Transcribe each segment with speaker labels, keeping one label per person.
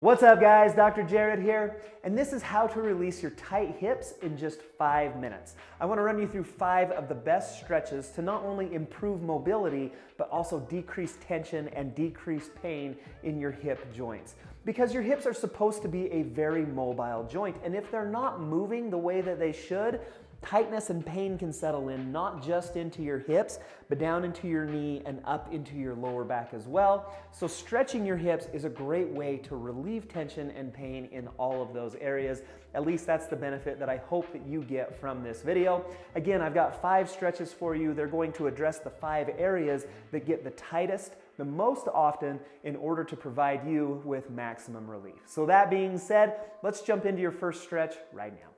Speaker 1: What's up guys, Dr. Jared here, and this is how to release your tight hips in just five minutes. I wanna run you through five of the best stretches to not only improve mobility, but also decrease tension and decrease pain in your hip joints. Because your hips are supposed to be a very mobile joint, and if they're not moving the way that they should, tightness and pain can settle in not just into your hips, but down into your knee and up into your lower back as well. So stretching your hips is a great way to relieve tension and pain in all of those areas. At least that's the benefit that I hope that you get from this video. Again, I've got five stretches for you. They're going to address the five areas that get the tightest the most often in order to provide you with maximum relief. So that being said, let's jump into your first stretch right now.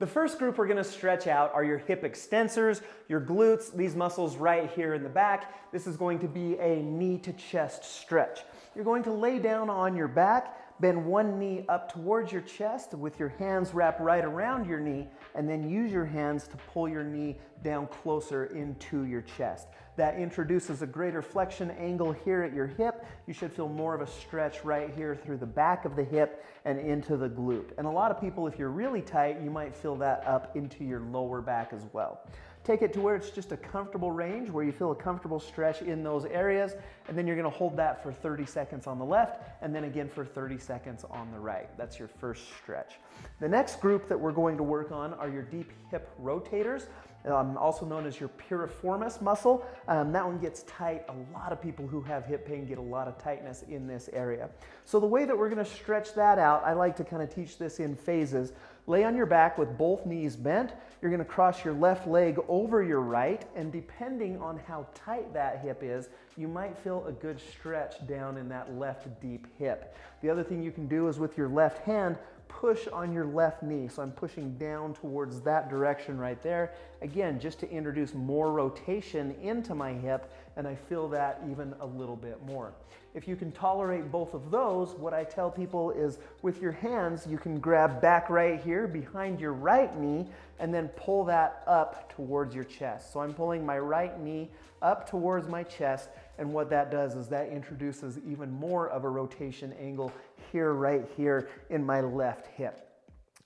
Speaker 1: The first group we're gonna stretch out are your hip extensors, your glutes, these muscles right here in the back. This is going to be a knee to chest stretch. You're going to lay down on your back Bend one knee up towards your chest with your hands wrapped right around your knee and then use your hands to pull your knee down closer into your chest. That introduces a greater flexion angle here at your hip. You should feel more of a stretch right here through the back of the hip and into the glute. And a lot of people, if you're really tight, you might feel that up into your lower back as well. Take it to where it's just a comfortable range, where you feel a comfortable stretch in those areas, and then you're gonna hold that for 30 seconds on the left, and then again for 30 seconds on the right. That's your first stretch. The next group that we're going to work on are your deep hip rotators um, also known as your piriformis muscle. Um, that one gets tight. A lot of people who have hip pain get a lot of tightness in this area. So the way that we're gonna stretch that out, I like to kind of teach this in phases. Lay on your back with both knees bent. You're gonna cross your left leg over your right, and depending on how tight that hip is, you might feel a good stretch down in that left deep hip. The other thing you can do is with your left hand, push on your left knee. So I'm pushing down towards that direction right there. Again, just to introduce more rotation into my hip and I feel that even a little bit more. If you can tolerate both of those, what I tell people is with your hands, you can grab back right here behind your right knee and then pull that up towards your chest. So I'm pulling my right knee up towards my chest and what that does is that introduces even more of a rotation angle here, right here in my left hip.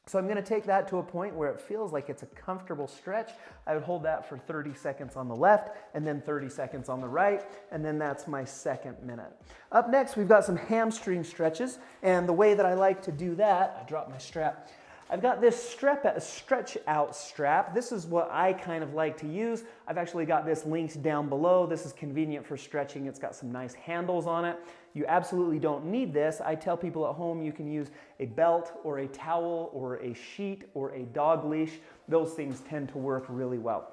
Speaker 1: So I'm gonna take that to a point where it feels like it's a comfortable stretch. I would hold that for 30 seconds on the left and then 30 seconds on the right, and then that's my second minute. Up next, we've got some hamstring stretches, and the way that I like to do that, I drop my strap, I've got this strap, stretch out strap. This is what I kind of like to use. I've actually got this linked down below. This is convenient for stretching. It's got some nice handles on it. You absolutely don't need this. I tell people at home you can use a belt or a towel or a sheet or a dog leash. Those things tend to work really well.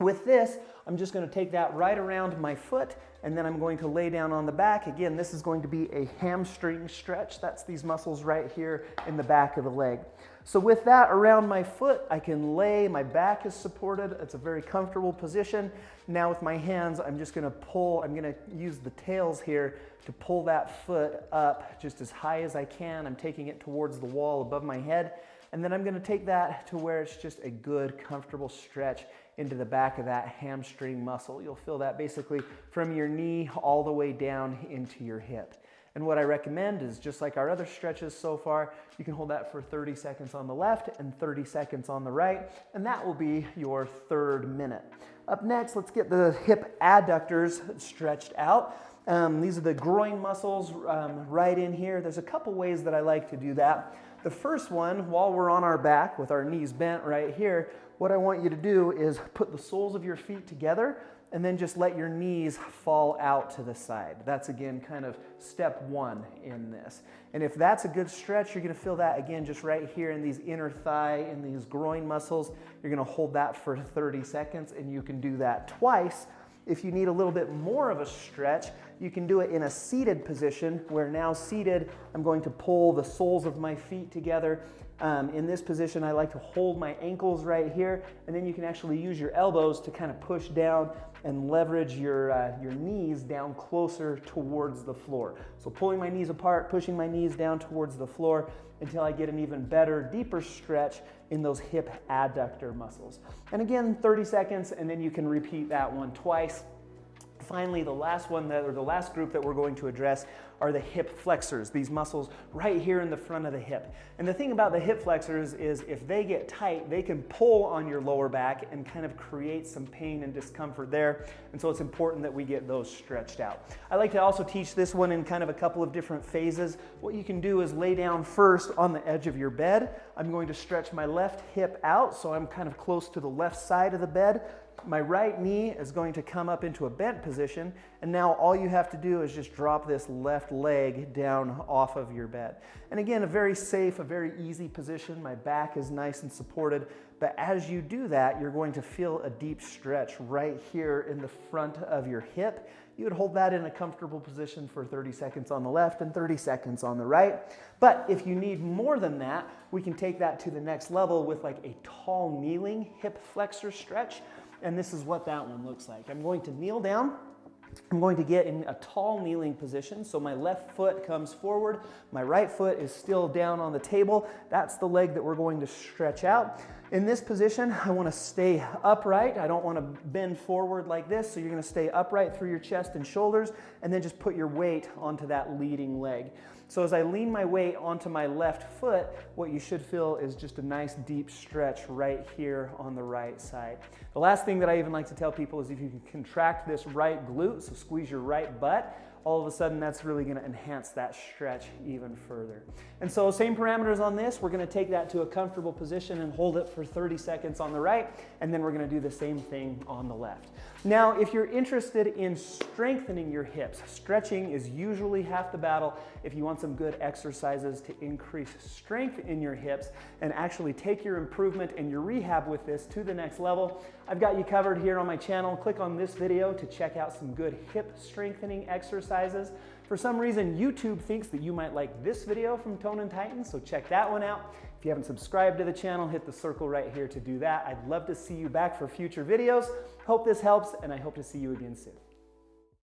Speaker 1: With this, I'm just gonna take that right around my foot and then I'm going to lay down on the back. Again, this is going to be a hamstring stretch. That's these muscles right here in the back of the leg. So with that around my foot, I can lay, my back is supported. It's a very comfortable position. Now with my hands, I'm just gonna pull, I'm gonna use the tails here to pull that foot up just as high as I can. I'm taking it towards the wall above my head. And then I'm gonna take that to where it's just a good, comfortable stretch into the back of that hamstring muscle. You'll feel that basically from your knee all the way down into your hip. And what I recommend is just like our other stretches so far, you can hold that for 30 seconds on the left and 30 seconds on the right, and that will be your third minute. Up next, let's get the hip adductors stretched out. Um, these are the groin muscles um, right in here. There's a couple ways that I like to do that. The first one, while we're on our back with our knees bent right here, what I want you to do is put the soles of your feet together and then just let your knees fall out to the side. That's again kind of step one in this. And if that's a good stretch, you're gonna feel that again just right here in these inner thigh, in these groin muscles. You're gonna hold that for 30 seconds and you can do that twice. If you need a little bit more of a stretch, you can do it in a seated position where now seated, I'm going to pull the soles of my feet together um, in this position, I like to hold my ankles right here, and then you can actually use your elbows to kind of push down and leverage your, uh, your knees down closer towards the floor. So pulling my knees apart, pushing my knees down towards the floor until I get an even better, deeper stretch in those hip adductor muscles. And again, 30 seconds, and then you can repeat that one twice. Finally, the last one, that, or the last group that we're going to address are the hip flexors, these muscles right here in the front of the hip. And the thing about the hip flexors is if they get tight, they can pull on your lower back and kind of create some pain and discomfort there. And so it's important that we get those stretched out. I like to also teach this one in kind of a couple of different phases. What you can do is lay down first on the edge of your bed. I'm going to stretch my left hip out so I'm kind of close to the left side of the bed my right knee is going to come up into a bent position, and now all you have to do is just drop this left leg down off of your bed. And again, a very safe, a very easy position. My back is nice and supported, but as you do that, you're going to feel a deep stretch right here in the front of your hip. You would hold that in a comfortable position for 30 seconds on the left and 30 seconds on the right. But if you need more than that, we can take that to the next level with like a tall kneeling hip flexor stretch and this is what that one looks like. I'm going to kneel down. I'm going to get in a tall kneeling position. So my left foot comes forward. My right foot is still down on the table. That's the leg that we're going to stretch out. In this position, I want to stay upright. I don't want to bend forward like this. So you're going to stay upright through your chest and shoulders and then just put your weight onto that leading leg. So as I lean my weight onto my left foot, what you should feel is just a nice deep stretch right here on the right side. The last thing that I even like to tell people is if you can contract this right glute, so squeeze your right butt, all of a sudden that's really gonna enhance that stretch even further. And so same parameters on this, we're gonna take that to a comfortable position and hold it for 30 seconds on the right, and then we're gonna do the same thing on the left. Now, if you're interested in strengthening your hips, stretching is usually half the battle. If you want some good exercises to increase strength in your hips and actually take your improvement and your rehab with this to the next level, I've got you covered here on my channel. Click on this video to check out some good hip strengthening exercises. For some reason, YouTube thinks that you might like this video from Tone and Tighten, so check that one out. If you haven't subscribed to the channel, hit the circle right here to do that. I'd love to see you back for future videos. Hope this helps, and I hope to see you again soon.